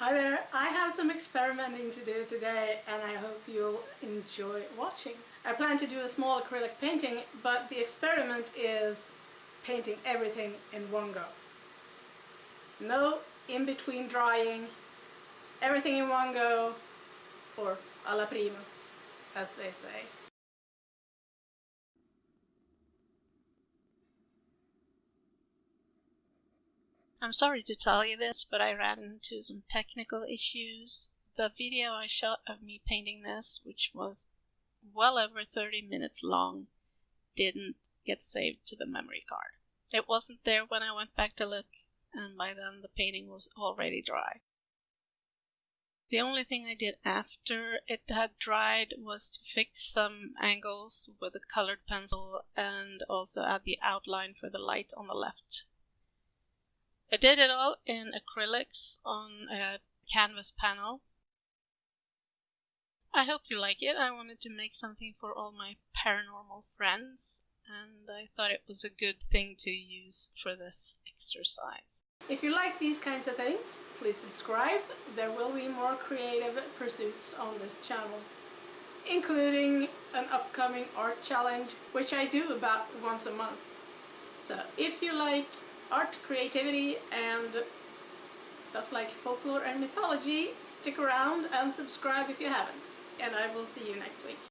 Hi there, I have some experimenting to do today and I hope you'll enjoy watching. I plan to do a small acrylic painting, but the experiment is painting everything in one go. No in-between drying, everything in one go, or alla prima, as they say. I'm sorry to tell you this, but I ran into some technical issues. The video I shot of me painting this, which was well over 30 minutes long, didn't get saved to the memory card. It wasn't there when I went back to look, and by then the painting was already dry. The only thing I did after it had dried was to fix some angles with a colored pencil and also add the outline for the light on the left I did it all in acrylics on a canvas panel. I hope you like it. I wanted to make something for all my paranormal friends and I thought it was a good thing to use for this exercise. If you like these kinds of things, please subscribe. There will be more creative pursuits on this channel, including an upcoming art challenge, which I do about once a month. So if you like art, creativity and stuff like folklore and mythology, stick around and subscribe if you haven't. And I will see you next week.